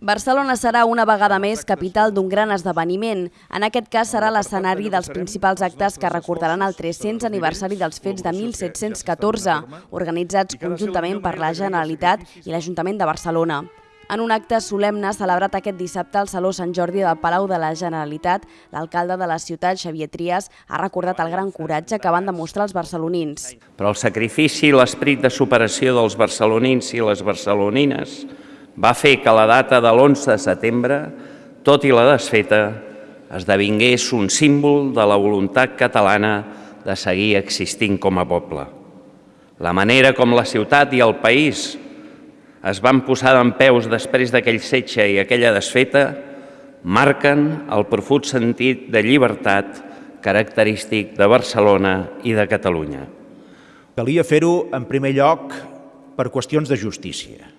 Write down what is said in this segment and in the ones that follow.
Barcelona serà una vegada més capital d'un gran esdeveniment. En aquest cas serà l'escenari dels principals actes que recordaran el 300 aniversari dels fets de 1714, organitzats conjuntament per la Generalitat i l'Ajuntament de Barcelona. En un acte solemne celebrat aquest dissabte al Saló Sant Jordi del Palau de la Generalitat, l'alcalde de la ciutat, Xavier Trias, ha recordat el gran coratge que van demostrar els barcelonins. Però el sacrifici i l'esperit de superació dels barcelonins i les barcelonines va fer que la data de l'11 de setembre, tot i la desfeta, esdevingués un símbol de la voluntat catalana de seguir existint com a poble. La manera com la ciutat i el país es van posar d'en peus després d'aquell setge i aquella desfeta marquen el profund sentit de llibertat característic de Barcelona i de Catalunya. Calia fer-ho, en primer lloc, per qüestions de justícia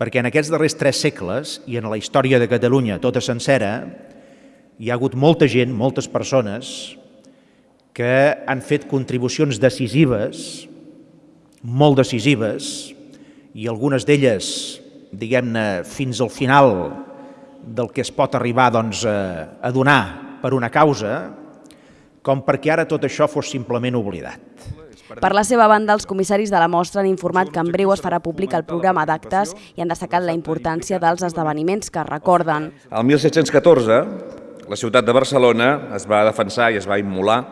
perquè en aquests darrers tres segles i en la història de Catalunya tota sencera hi ha hagut molta gent, moltes persones, que han fet contribucions decisives, molt decisives, i algunes d'elles, diguem-ne, fins al final del que es pot arribar doncs, a donar per una causa, com perquè ara tot això fos simplement oblidat. Per la seva banda, els comissaris de la mostra han informat que en breu es farà públic el programa d'actes i han destacat la importància dels esdeveniments que recorden. El 1714, la ciutat de Barcelona es va defensar i es va immolar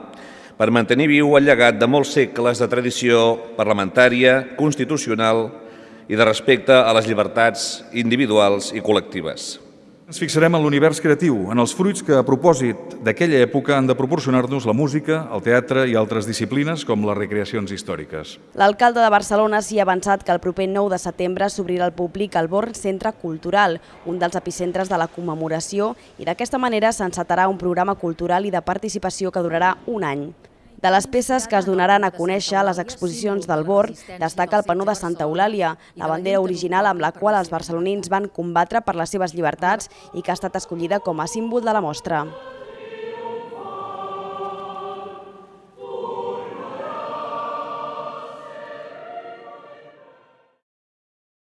per mantenir viu el llegat de molts segles de tradició parlamentària, constitucional i de respecte a les llibertats individuals i col·lectives. Ens fixarem en l'univers creatiu, en els fruits que, a propòsit d'aquella època, han de proporcionar-nos la música, el teatre i altres disciplines, com les recreacions històriques. L'alcalde de Barcelona s'hi ha avançat que el proper 9 de setembre s'obrirà al públic el Born Centre Cultural, un dels epicentres de la commemoració, i d'aquesta manera s'encetarà un programa cultural i de participació que durarà un any. De les peces que es donaran a conèixer a les exposicions del Born, destaca el panó de Santa Eulàlia, la bandera original amb la qual els barcelonins van combatre per les seves llibertats i que ha estat escollida com a símbol de la mostra.